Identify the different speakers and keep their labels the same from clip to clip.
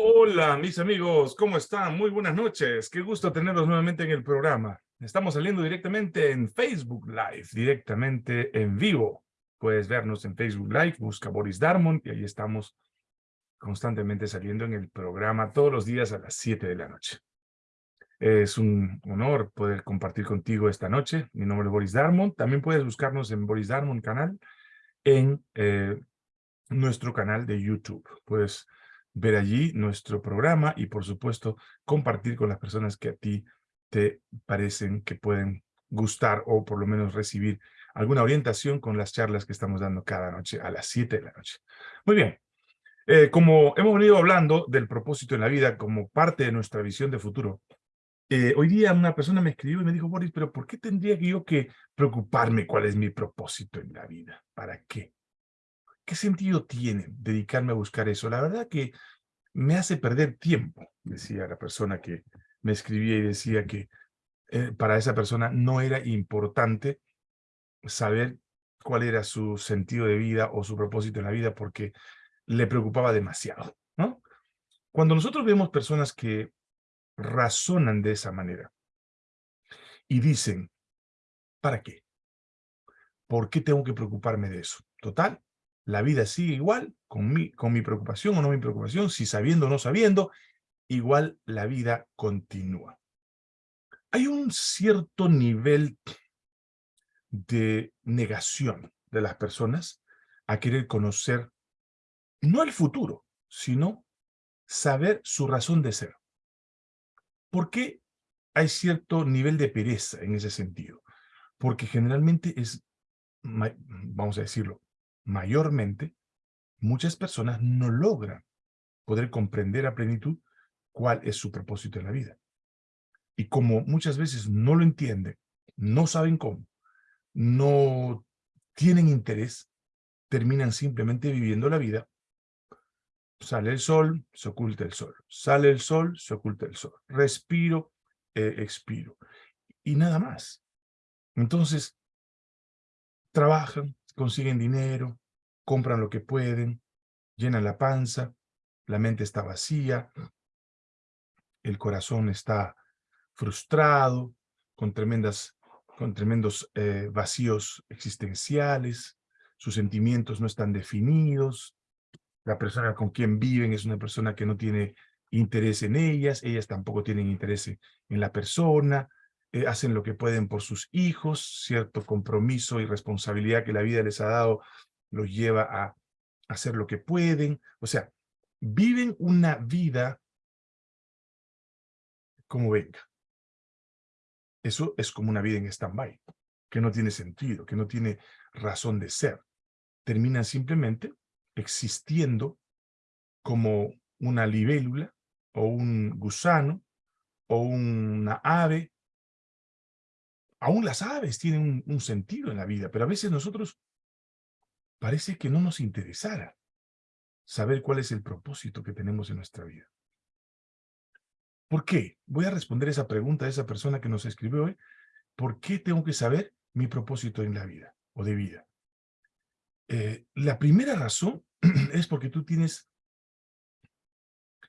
Speaker 1: Hola, mis amigos, ¿cómo están? Muy buenas noches. Qué gusto tenerlos nuevamente en el programa. Estamos saliendo directamente en Facebook Live, directamente en vivo. Puedes vernos en Facebook Live, busca Boris Darmon y ahí estamos constantemente saliendo en el programa todos los días a las 7 de la noche. Es un honor poder compartir contigo esta noche. Mi nombre es Boris Darmon. También puedes buscarnos en Boris Darmon canal, en eh, nuestro canal de YouTube. Puedes ver allí nuestro programa y, por supuesto, compartir con las personas que a ti te parecen que pueden gustar o por lo menos recibir alguna orientación con las charlas que estamos dando cada noche a las 7 de la noche. Muy bien. Eh, como hemos venido hablando del propósito en la vida como parte de nuestra visión de futuro, eh, hoy día una persona me escribió y me dijo, Boris, pero ¿por qué tendría yo que preocuparme cuál es mi propósito en la vida? ¿Para qué? ¿Qué sentido tiene dedicarme a buscar eso? La verdad que me hace perder tiempo, decía la persona que me escribía y decía que eh, para esa persona no era importante saber cuál era su sentido de vida o su propósito en la vida porque le preocupaba demasiado. Cuando nosotros vemos personas que razonan de esa manera y dicen, ¿para qué? ¿Por qué tengo que preocuparme de eso? Total, la vida sigue igual, con mi, con mi preocupación o no mi preocupación, si sabiendo o no sabiendo, igual la vida continúa. Hay un cierto nivel de negación de las personas a querer conocer no el futuro, sino saber su razón de ser. ¿Por qué hay cierto nivel de pereza en ese sentido? Porque generalmente es, vamos a decirlo, mayormente, muchas personas no logran poder comprender a plenitud cuál es su propósito en la vida. Y como muchas veces no lo entienden, no saben cómo, no tienen interés, terminan simplemente viviendo la vida. Sale el sol, se oculta el sol. Sale el sol, se oculta el sol. Respiro, eh, expiro. Y nada más. Entonces, trabajan, consiguen dinero, compran lo que pueden, llenan la panza, la mente está vacía, el corazón está frustrado, con, tremendas, con tremendos eh, vacíos existenciales, sus sentimientos no están definidos, la persona con quien viven es una persona que no tiene interés en ellas, ellas tampoco tienen interés en la persona, eh, hacen lo que pueden por sus hijos, cierto compromiso y responsabilidad que la vida les ha dado los lleva a hacer lo que pueden, o sea, viven una vida como venga. Eso es como una vida en stand-by, que no tiene sentido, que no tiene razón de ser. Terminan simplemente existiendo como una libélula, o un gusano, o una ave aún las aves tienen un, sentido en la vida, pero a veces nosotros parece que no nos interesara saber cuál es el propósito que tenemos en nuestra vida. ¿Por qué? Voy a responder esa pregunta a esa persona que nos escribió hoy. ¿Por qué tengo que saber mi propósito en la vida o de vida? Eh, la primera razón es porque tú tienes,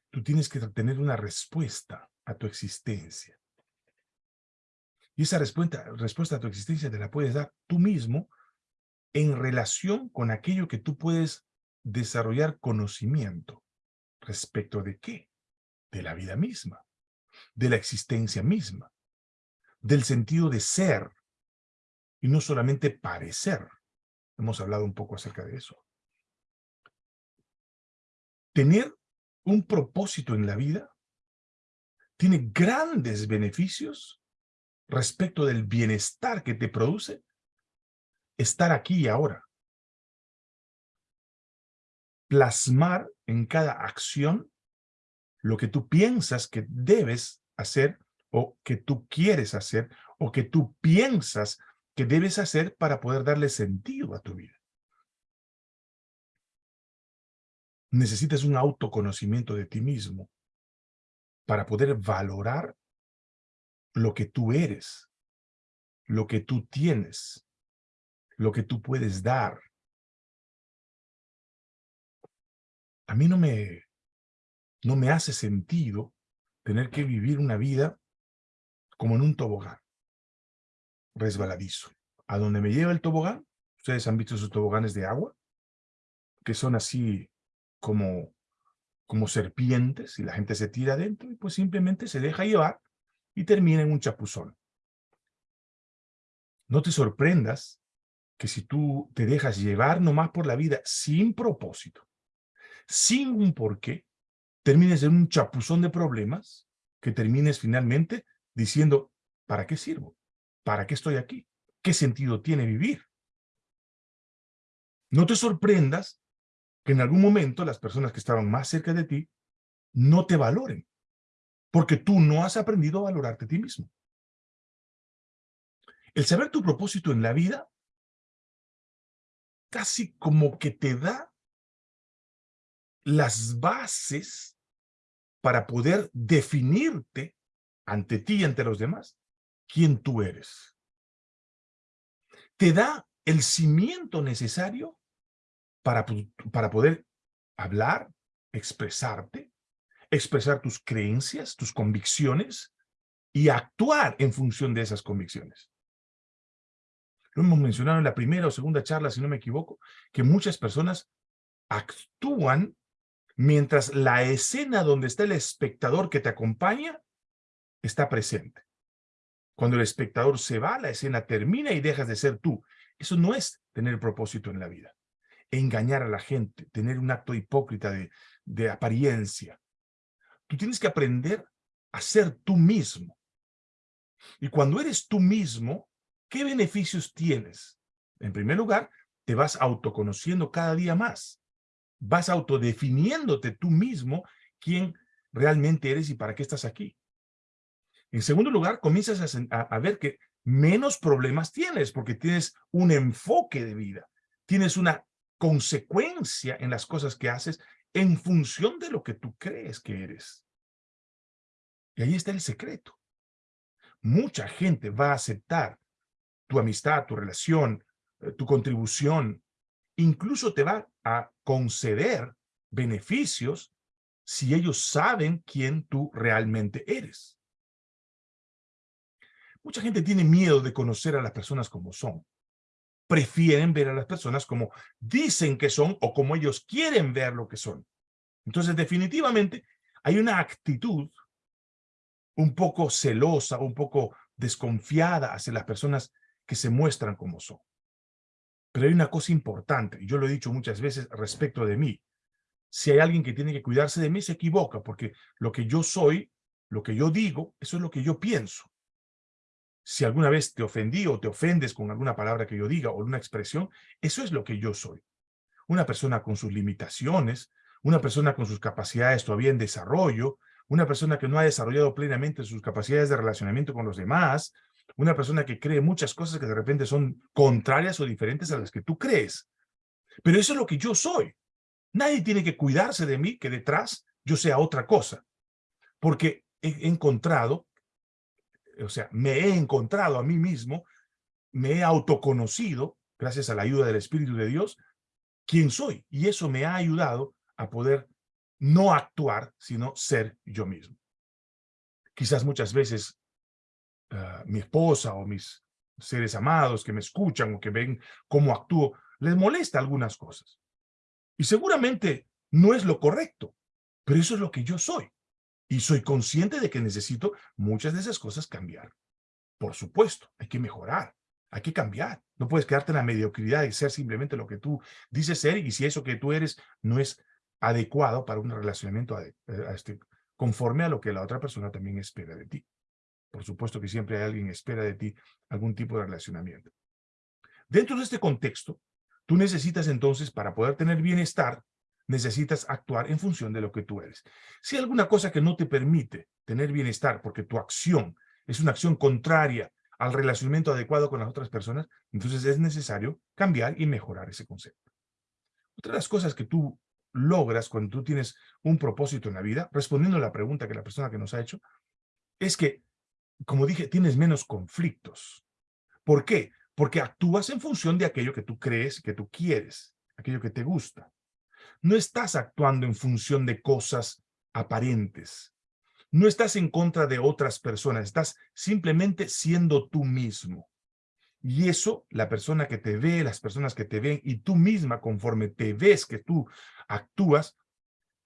Speaker 1: tú tienes que tener una respuesta a tu existencia. Y esa respuesta, respuesta a tu existencia te la puedes dar tú mismo en relación con aquello que tú puedes desarrollar conocimiento. ¿Respecto de qué? De la vida misma, de la existencia misma, del sentido de ser, y no solamente parecer. Hemos hablado un poco acerca de eso. Tener un propósito en la vida tiene grandes beneficios respecto del bienestar que te produce estar aquí y ahora. Plasmar en cada acción lo que tú piensas que debes hacer o que tú quieres hacer o que tú piensas que debes hacer para poder darle sentido a tu vida. Necesitas un autoconocimiento de ti mismo para poder valorar lo que tú eres, lo que tú tienes, lo que tú puedes dar. A mí no me, no me hace sentido tener que vivir una vida como en un tobogán, resbaladizo. A donde me lleva el tobogán, ustedes han visto esos toboganes de agua, que son así como, como serpientes y la gente se tira adentro y pues simplemente se deja llevar y termina en un chapuzón. No te sorprendas que si tú te dejas llevar nomás por la vida sin propósito, sin un porqué, termines en un chapuzón de problemas que termines finalmente diciendo, ¿para qué sirvo? ¿Para qué estoy aquí? ¿Qué sentido tiene vivir? No te sorprendas que en algún momento las personas que estaban más cerca de ti no te valoren, porque tú no has aprendido a valorarte a ti mismo. El saber tu propósito en la vida casi como que te da las bases para poder definirte ante ti y ante los demás quién tú eres. Te da el cimiento necesario para, para poder hablar, expresarte, expresar tus creencias, tus convicciones y actuar en función de esas convicciones. Lo hemos mencionado en la primera o segunda charla, si no me equivoco, que muchas personas actúan mientras la escena donde está el espectador que te acompaña está presente. Cuando el espectador se va, la escena termina y dejas de ser tú. Eso no es tener propósito en la vida. Engañar a la gente, tener un acto hipócrita de, de apariencia. Tú tienes que aprender a ser tú mismo. Y cuando eres tú mismo, ¿qué beneficios tienes? En primer lugar, te vas autoconociendo cada día más. Vas autodefiniéndote tú mismo quién realmente eres y para qué estás aquí. En segundo lugar, comienzas a, ver que menos problemas tienes porque tienes un enfoque de vida. Tienes una consecuencia en las cosas que haces en función de lo que tú crees que eres. Y ahí está el secreto. Mucha gente va a aceptar tu amistad, tu relación, eh, tu contribución, incluso te va a conceder beneficios si ellos saben quién tú realmente eres. Mucha gente tiene miedo de conocer a las personas como son. Prefieren ver a las personas como dicen que son o como ellos quieren ver lo que son. Entonces, definitivamente, hay una actitud un poco celosa, un poco desconfiada hacia las personas que se muestran como son. Pero hay una cosa importante, y yo lo he dicho muchas veces respecto de mí. Si hay alguien que tiene que cuidarse de mí, se equivoca, porque lo que yo soy, lo que yo digo, eso es lo que yo pienso si alguna vez te ofendí o te ofendes con alguna palabra que yo diga o una expresión, eso es lo que yo soy. Una persona con sus limitaciones, una persona con sus capacidades todavía en desarrollo, una persona que no ha desarrollado plenamente sus capacidades de relacionamiento con los demás, una persona que cree muchas cosas que de repente son contrarias o diferentes a las que tú crees. Pero eso es lo que yo soy. Nadie tiene que cuidarse de mí que detrás yo sea otra cosa. Porque he encontrado o sea, me he encontrado a mí mismo, me he autoconocido, gracias a la ayuda del Espíritu de Dios, quién soy. Y eso me ha ayudado a poder no actuar, sino ser yo mismo. Quizás muchas veces ah, mi esposa o mis seres amados que me escuchan o que ven cómo actúo, les molesta algunas cosas. Y seguramente no es lo correcto, pero eso es lo que yo soy. Y soy consciente de que necesito muchas de esas cosas cambiar. Por supuesto, hay que mejorar, hay que cambiar. No puedes quedarte en la mediocridad y ser simplemente lo que tú dices ser y si eso que tú eres no es adecuado para un relacionamiento eh, este, conforme a lo que la otra persona también espera de ti. Por supuesto que siempre hay alguien que espera de ti algún tipo de relacionamiento. Dentro de este contexto, tú necesitas entonces, para poder tener bienestar, necesitas actuar en función de lo que tú eres. Si hay alguna cosa que no te permite tener bienestar porque tu acción es una acción contraria al relacionamiento adecuado con las otras personas, entonces es necesario cambiar y mejorar ese concepto. Otra de las cosas que tú logras cuando tú tienes un propósito en la vida, respondiendo a la pregunta que la persona que nos ha hecho, es que, como dije, tienes menos conflictos. ¿Por qué? Porque actúas en función de aquello que tú crees, que tú quieres, aquello que te gusta no estás actuando en función de cosas aparentes. No estás en contra de otras personas, estás simplemente siendo tú mismo. Y eso, la persona que te ve, las personas que te ven y tú misma conforme te ves que tú actúas,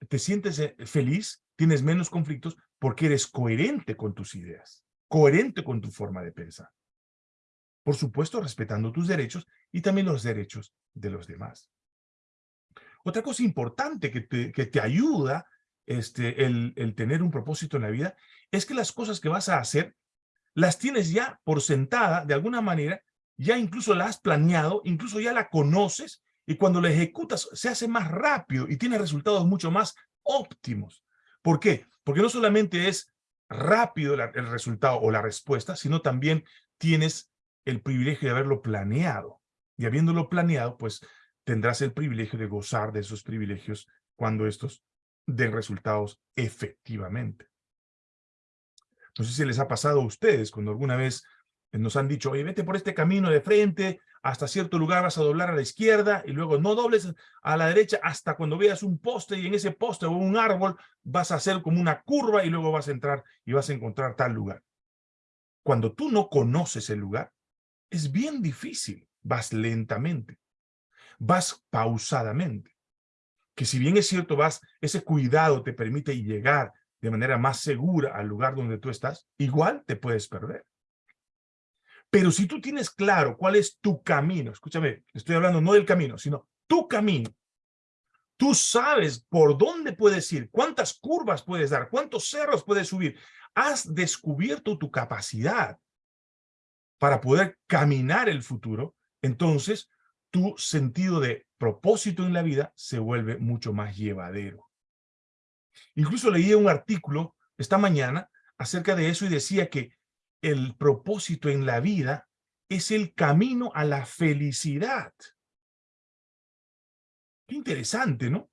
Speaker 1: te sientes eh, feliz, tienes menos conflictos porque eres coherente con tus ideas, coherente con tu forma de pensar. Por supuesto, respetando tus derechos y también los derechos de los demás. Otra cosa importante que te, que te ayuda este, el, el tener un propósito en la vida es que las cosas que vas a hacer las tienes ya por sentada de alguna manera, ya incluso la has planeado, incluso ya la conoces y cuando la ejecutas se hace más rápido y tiene resultados mucho más óptimos. ¿Por qué? Porque no solamente es rápido el resultado o la respuesta, sino también tienes el privilegio de haberlo planeado. Y habiéndolo planeado, pues tendrás el privilegio de gozar de esos privilegios cuando estos den resultados efectivamente. No sé si les ha pasado a ustedes cuando alguna vez nos han dicho, oye, vete por este camino de frente, hasta cierto lugar vas a doblar a la izquierda y luego no dobles a la derecha hasta cuando veas un poste y en ese poste o un árbol vas a hacer como una curva y luego vas a entrar y vas a encontrar tal lugar. Cuando tú no conoces el lugar, es bien difícil, vas lentamente, vas pausadamente, que si bien es cierto, vas, ese cuidado te permite llegar de manera más segura al lugar donde tú estás, igual te puedes perder. Pero si tú tienes claro cuál es tu camino, escúchame, estoy hablando no del camino, sino tu camino, tú sabes por dónde puedes ir, cuántas curvas puedes dar, cuántos cerros puedes subir, has descubierto tu capacidad para poder caminar el futuro, entonces tu sentido de propósito en la vida se vuelve mucho más llevadero. Incluso leí un artículo esta mañana acerca de eso y decía que el propósito en la vida es el camino a la felicidad. Qué interesante, ¿no?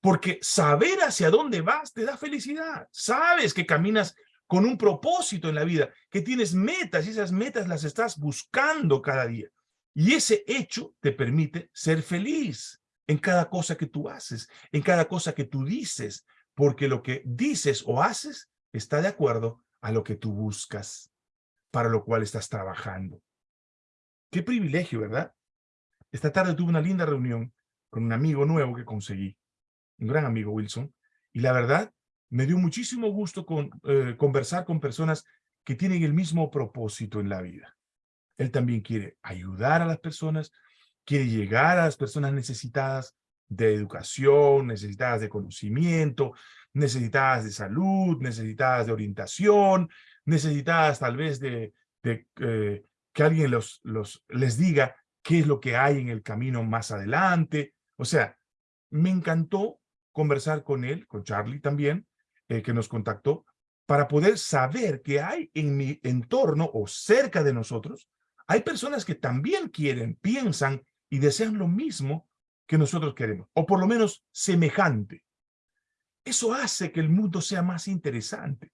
Speaker 1: Porque saber hacia dónde vas te da felicidad. Sabes que caminas con un propósito en la vida, que tienes metas y esas metas las estás buscando cada día. Y ese hecho te permite ser feliz en cada cosa que tú haces, en cada cosa que tú dices, porque lo que dices o haces está de acuerdo a lo que tú buscas, para lo cual estás trabajando. Qué privilegio, ¿verdad? Esta tarde tuve una linda reunión con un amigo nuevo que conseguí, un gran amigo Wilson, y la verdad me dio muchísimo gusto con, eh, conversar con personas que tienen el mismo propósito en la vida. Él también quiere ayudar a las personas, quiere llegar a las personas necesitadas de educación, necesitadas de conocimiento, necesitadas de salud, necesitadas de orientación, necesitadas tal vez de, eh, que alguien los, les diga qué es lo que hay en el camino más adelante. O sea, me encantó conversar con él, con Charlie también, eh, que nos contactó, para poder saber que hay en mi entorno o cerca de nosotros, hay personas que también quieren, piensan y desean lo mismo que nosotros queremos, o por lo menos semejante. Eso hace que el mundo sea más interesante.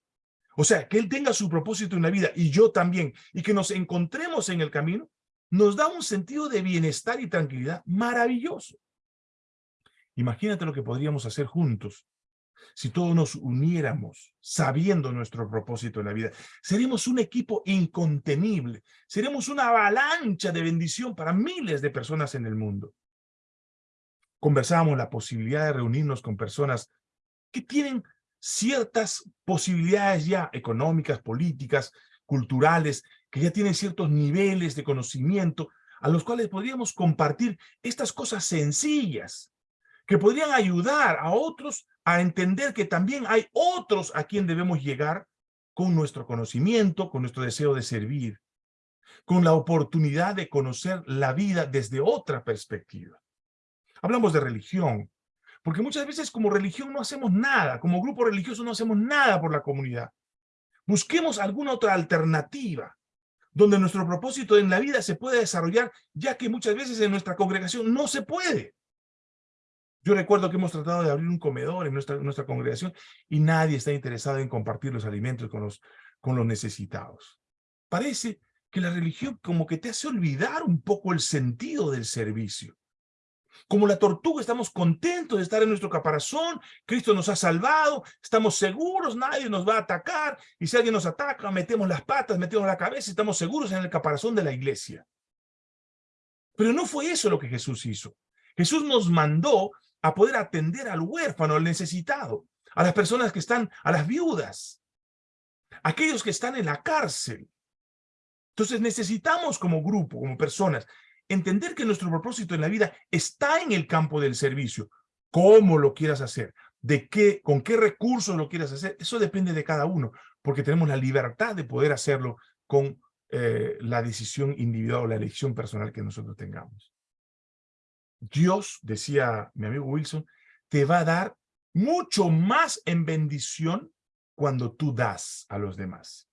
Speaker 1: O sea, que él tenga su propósito en la vida y yo también, y que nos encontremos en el camino, nos da un sentido de bienestar y tranquilidad maravilloso. Imagínate lo que podríamos hacer juntos si todos nos uniéramos sabiendo nuestro propósito en la vida, seríamos un equipo incontenible, seríamos una avalancha de bendición para miles de personas en el mundo. Conversábamos la posibilidad de reunirnos con personas que tienen ciertas posibilidades ya económicas, políticas, culturales, que ya tienen ciertos niveles de conocimiento, a los cuales podríamos compartir estas cosas sencillas, que podrían ayudar a otros a entender que también hay otros a quien debemos llegar con nuestro conocimiento, con nuestro deseo de servir, con la oportunidad de conocer la vida desde otra perspectiva. Hablamos de religión, porque muchas veces como religión no hacemos nada, como grupo religioso no hacemos nada por la comunidad. Busquemos alguna otra alternativa, donde nuestro propósito en la vida se pueda desarrollar, ya que muchas veces en nuestra congregación no se puede. Yo recuerdo que hemos tratado de abrir un comedor en nuestra, congregación y nadie está interesado en compartir los alimentos con los, con los necesitados. Parece que la religión como que te hace olvidar un poco el sentido del servicio. Como la tortuga estamos contentos de estar en nuestro caparazón, Cristo nos ha salvado, estamos seguros, nadie nos va a atacar, y si alguien nos ataca, metemos las patas, metemos la cabeza, estamos seguros en el caparazón de la iglesia. Pero no fue eso lo que Jesús hizo. Jesús nos mandó a poder atender al huérfano, al necesitado, a las personas que están, a las viudas, aquellos que están en la cárcel. Entonces necesitamos como grupo, como personas, entender que nuestro propósito en la vida está en el campo del servicio. ¿Cómo lo quieras hacer? ¿De qué, con qué recursos lo quieras hacer? Eso depende de cada uno, porque tenemos la libertad de poder hacerlo con eh, la decisión individual o la elección personal que nosotros tengamos. Dios, decía mi amigo Wilson, te va a dar mucho más en bendición cuando tú das a los demás.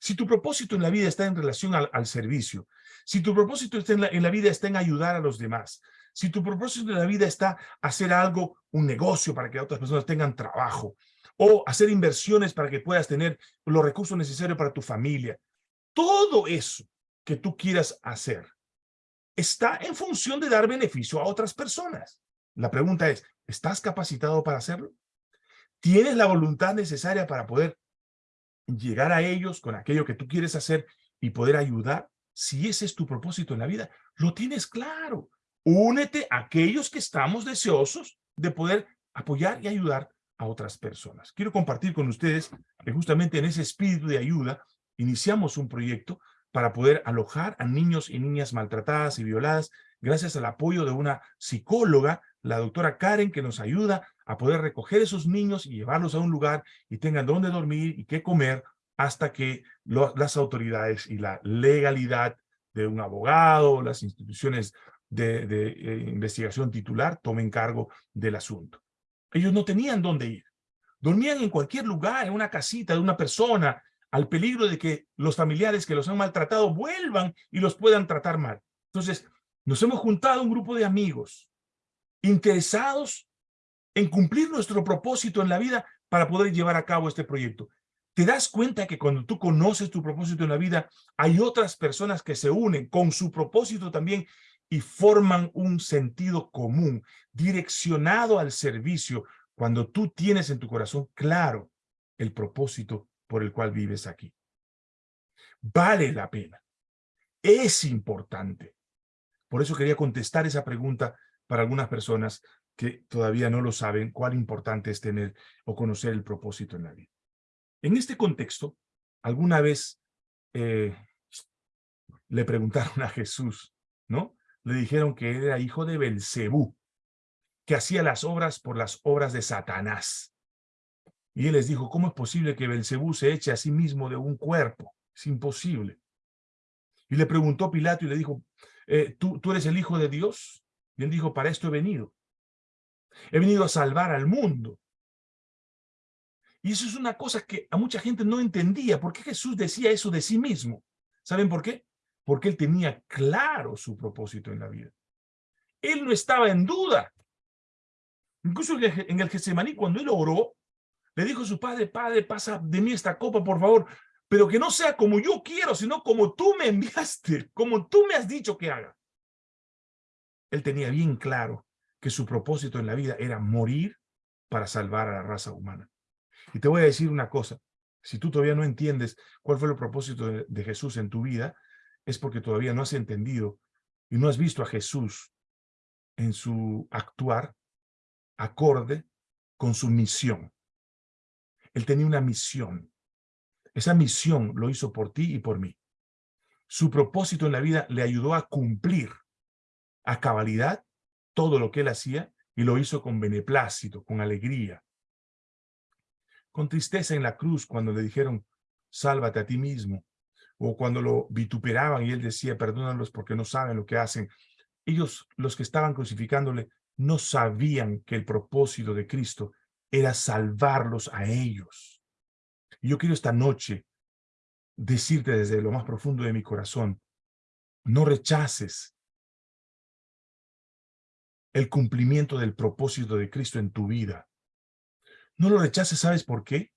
Speaker 1: Si tu propósito en la vida está en relación al, servicio, si tu propósito está en la, vida está en ayudar a los demás, si tu propósito en la vida está hacer algo, un negocio para que otras personas tengan trabajo, o hacer inversiones para que puedas tener los recursos necesarios para tu familia, todo eso que tú quieras hacer está en función de dar beneficio a otras personas. La pregunta es, ¿estás capacitado para hacerlo? ¿Tienes la voluntad necesaria para poder llegar a ellos con aquello que tú quieres hacer y poder ayudar? Si ese es tu propósito en la vida, lo tienes claro. Únete a aquellos que estamos deseosos de poder apoyar y ayudar a otras personas. Quiero compartir con ustedes que justamente en ese espíritu de ayuda iniciamos un proyecto para poder alojar a niños y niñas maltratadas y violadas gracias al apoyo de una psicóloga, la doctora Karen, que nos ayuda a poder recoger esos niños y llevarlos a un lugar y tengan dónde dormir y qué comer hasta que las autoridades y la legalidad de un abogado, las instituciones de, eh, investigación titular tomen cargo del asunto. Ellos no tenían dónde ir. Dormían en cualquier lugar, en una casita de una persona, al peligro de que los familiares que los han maltratado vuelvan y los puedan tratar mal. Entonces, nos hemos juntado un grupo de amigos interesados en cumplir nuestro propósito en la vida para poder llevar a cabo este proyecto. ¿Te das cuenta que cuando tú conoces tu propósito en la vida, hay otras personas que se unen con su propósito también y forman un sentido común, direccionado al servicio, cuando tú tienes en tu corazón claro el propósito por el cual vives aquí. Vale la pena. Es importante. Por eso quería contestar esa pregunta para algunas personas que todavía no lo saben, cuál importante es tener o conocer el propósito en la vida. En este contexto, alguna vez eh, le preguntaron a Jesús, ¿no? Le dijeron que era hijo de Belcebú, que hacía las obras por las obras de Satanás. Y él les dijo, ¿cómo es posible que Belcebú se eche a sí mismo de un cuerpo? Es imposible. Y le preguntó Pilato y le dijo, eh, ¿tú, ¿tú eres el hijo de Dios? Y él dijo, para esto he venido. He venido a salvar al mundo. Y eso es una cosa que a mucha gente no entendía. ¿Por qué Jesús decía eso de sí mismo? ¿Saben por qué? Porque él tenía claro su propósito en la vida. Él no estaba en duda. Incluso en el Getsemaní, cuando él oró, le dijo su padre, padre, pasa de mí esta copa, por favor, pero que no sea como yo quiero, sino como tú me enviaste, como tú me has dicho que haga. Él tenía bien claro que su propósito en la vida era morir para salvar a la raza humana. Y te voy a decir una cosa, si tú todavía no entiendes cuál fue el propósito de, de Jesús en tu vida, es porque todavía no has entendido y no has visto a Jesús en su actuar acorde con su misión. Él tenía una misión. Esa misión lo hizo por ti y por mí. Su propósito en la vida le ayudó a cumplir a cabalidad todo lo que él hacía y lo hizo con beneplácito, con alegría. Con tristeza en la cruz cuando le dijeron, sálvate a ti mismo. O cuando lo vituperaban y él decía, perdónalos porque no saben lo que hacen. Ellos, los que estaban crucificándole, no sabían que el propósito de Cristo era salvarlos a ellos. Yo quiero esta noche decirte desde lo más profundo de mi corazón, no rechaces el cumplimiento del propósito de Cristo en tu vida. No lo rechaces, ¿sabes por qué?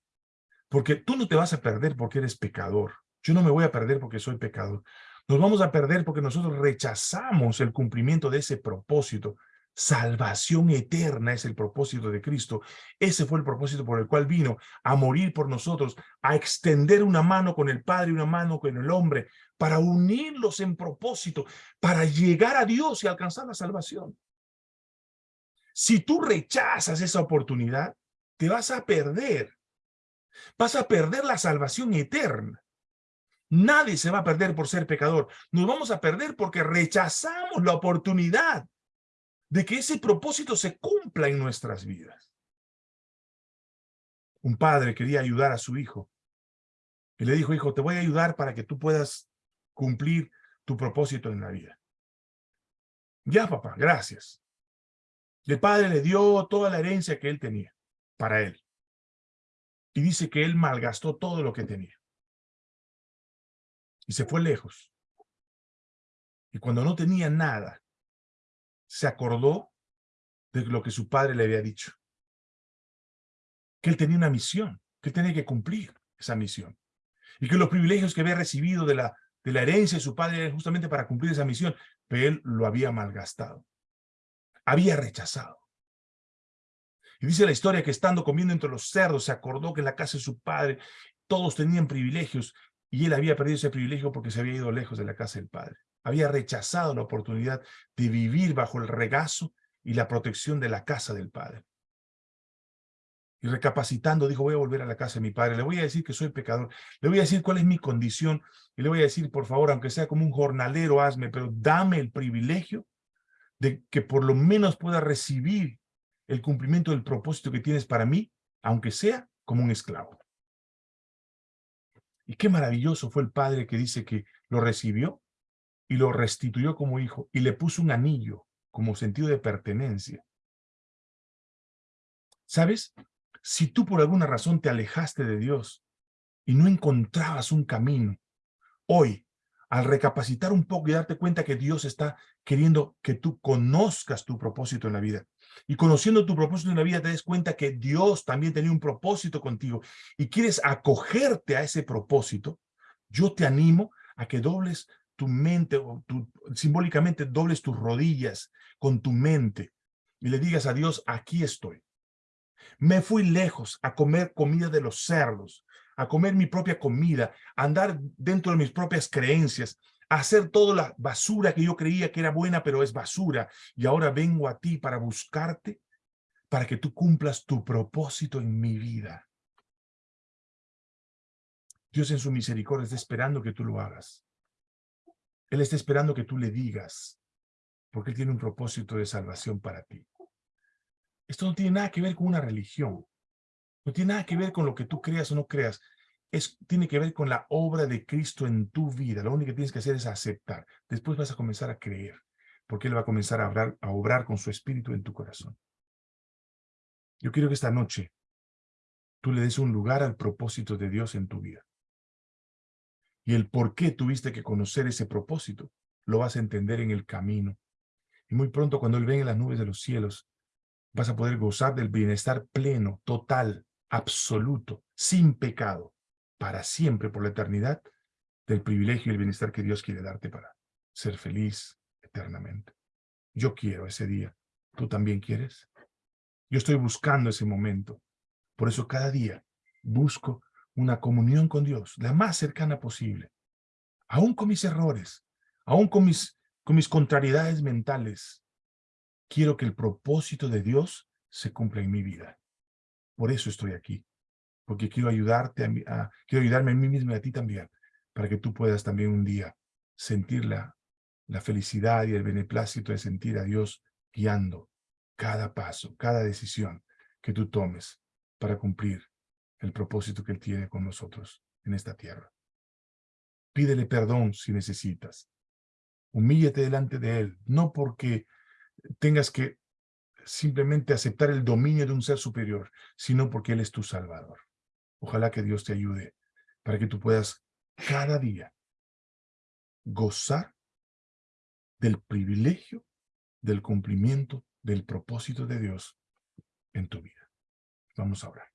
Speaker 1: Porque tú no te vas a perder porque eres pecador. Yo no me voy a perder porque soy pecador. Nos vamos a perder porque nosotros rechazamos el cumplimiento de ese propósito. Salvación eterna es el propósito de Cristo. Ese fue el propósito por el cual vino a morir por nosotros, a extender una mano con el Padre y una mano con el hombre, para unirlos en propósito, para llegar a Dios y alcanzar la salvación. Si tú rechazas esa oportunidad, te vas a perder. Vas a perder la salvación eterna. Nadie se va a perder por ser pecador. Nos vamos a perder porque rechazamos la oportunidad de que ese propósito se cumpla en nuestras vidas. Un padre quería ayudar a su hijo y le dijo, hijo, te voy a ayudar para que tú puedas cumplir tu propósito en la vida. Ya, papá, gracias. El padre le dio toda la herencia que él tenía para él. Y dice que él malgastó todo lo que tenía. Y se fue lejos. Y cuando no tenía nada, se acordó de lo que su padre le había dicho. Que él tenía una misión, que él tenía que cumplir esa misión. Y que los privilegios que había recibido de la, de la herencia de su padre eran justamente para cumplir esa misión, pero él lo había malgastado. Había rechazado. Y dice la historia que estando comiendo entre los cerdos, se acordó que en la casa de su padre todos tenían privilegios y él había perdido ese privilegio porque se había ido lejos de la casa del padre. Había rechazado la oportunidad de vivir bajo el regazo y la protección de la casa del padre. Y recapacitando, dijo, voy a volver a la casa de mi padre, le voy a decir que soy pecador, le voy a decir cuál es mi condición, y le voy a decir, por favor, aunque sea como un jornalero, hazme, pero dame el privilegio de que por lo menos pueda recibir el cumplimiento del propósito que tienes para mí, aunque sea como un esclavo. Y qué maravilloso fue el padre que dice que lo recibió y lo restituyó como hijo y le puso un anillo como sentido de pertenencia. ¿Sabes? Si tú por alguna razón te alejaste de Dios y no encontrabas un camino, hoy, al recapacitar un poco y darte cuenta que Dios está queriendo que tú conozcas tu propósito en la vida, y conociendo tu propósito en la vida te des cuenta que Dios también tenía un propósito contigo y quieres acogerte a ese propósito, yo te animo a que dobles tu mente, o tu, simbólicamente dobles tus rodillas con tu mente y le digas a Dios, aquí estoy. Me fui lejos a comer comida de los cerdos, a comer mi propia comida, a andar dentro de mis propias creencias, hacer toda la basura que yo creía que era buena, pero es basura. Y ahora vengo a ti para buscarte, para que tú cumplas tu propósito en mi vida. Dios en su misericordia está esperando que tú lo hagas. Él está esperando que tú le digas, porque Él tiene un propósito de salvación para ti. Esto no tiene nada que ver con una religión. No tiene nada que ver con lo que tú creas o no creas tiene que ver con la obra de Cristo en tu vida. Lo único que tienes que hacer es aceptar. Después vas a comenzar a creer, porque Él va a comenzar a obrar, a obrar con su espíritu en tu corazón. Yo quiero que esta noche tú le des un lugar al propósito de Dios en tu vida. Y el por qué tuviste que conocer ese propósito, lo vas a entender en el camino. Y muy pronto cuando Él venga en las nubes de los cielos, vas a poder gozar del bienestar pleno, total, absoluto, sin pecado, para siempre, por la eternidad, del privilegio y el bienestar que Dios quiere darte para ser feliz eternamente. Yo quiero ese día. ¿Tú también quieres? Yo estoy buscando ese momento. Por eso cada día busco una comunión con Dios, la más cercana posible. Aún con mis errores, aún con mis, con mis contrariedades mentales, quiero que el propósito de Dios se cumpla en mi vida. Por eso estoy aquí porque quiero ayudarte, a, quiero ayudarme a mí mismo y a ti también, para que tú puedas también un día sentir la, la felicidad y el beneplácito de sentir a Dios guiando cada paso, cada decisión que tú tomes para cumplir el propósito que Él tiene con nosotros en esta tierra. Pídele perdón si necesitas. Humíllate delante de Él, no porque tengas que simplemente aceptar el dominio de un ser superior, sino porque Él es tu Salvador. Ojalá que Dios te ayude para que tú puedas cada día gozar del privilegio del cumplimiento del propósito de Dios en tu vida. Vamos a orar.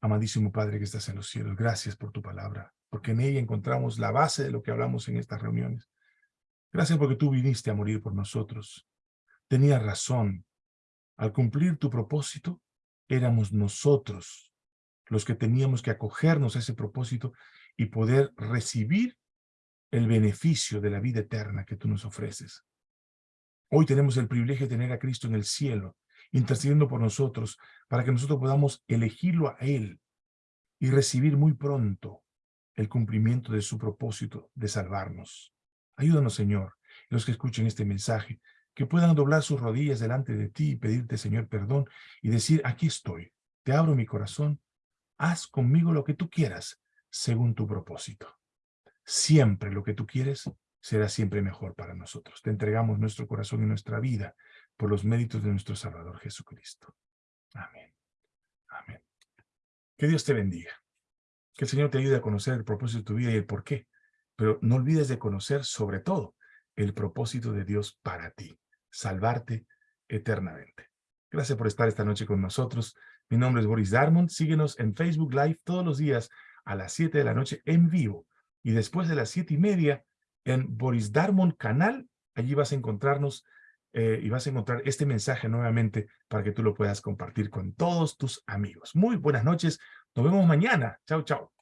Speaker 1: Amadísimo Padre que estás en los cielos, gracias por tu palabra, porque en ella encontramos la base de lo que hablamos en estas reuniones. Gracias porque tú viniste a morir por nosotros. Tenías razón. Al cumplir tu propósito, éramos nosotros los que teníamos que acogernos a ese propósito y poder recibir el beneficio de la vida eterna que tú nos ofreces. Hoy tenemos el privilegio de tener a Cristo en el cielo, intercediendo por nosotros, para que nosotros podamos elegirlo a Él y recibir muy pronto el cumplimiento de su propósito de salvarnos. Ayúdanos, Señor, los que escuchen este mensaje, que puedan doblar sus rodillas delante de ti y pedirte, Señor, perdón y decir, aquí estoy, te abro mi corazón, haz conmigo lo que tú quieras, según tu propósito. Siempre lo que tú quieres será siempre mejor para nosotros. Te entregamos nuestro corazón y nuestra vida por los méritos de nuestro Salvador Jesucristo. Amén. Amén. Que Dios te bendiga. Que el Señor te ayude a conocer el propósito de tu vida y el por qué. Pero no olvides de conocer sobre todo el propósito de Dios para ti, salvarte eternamente. Gracias por estar esta noche con nosotros. Mi nombre es Boris Darmon. Síguenos en Facebook Live todos los días a las 7 de la noche en vivo. Y después de las 7 y media en Boris Darmon Canal. Allí vas a encontrarnos eh, y vas a encontrar este mensaje nuevamente para que tú lo puedas compartir con todos tus amigos. Muy buenas noches. Nos vemos mañana. Chao, chao.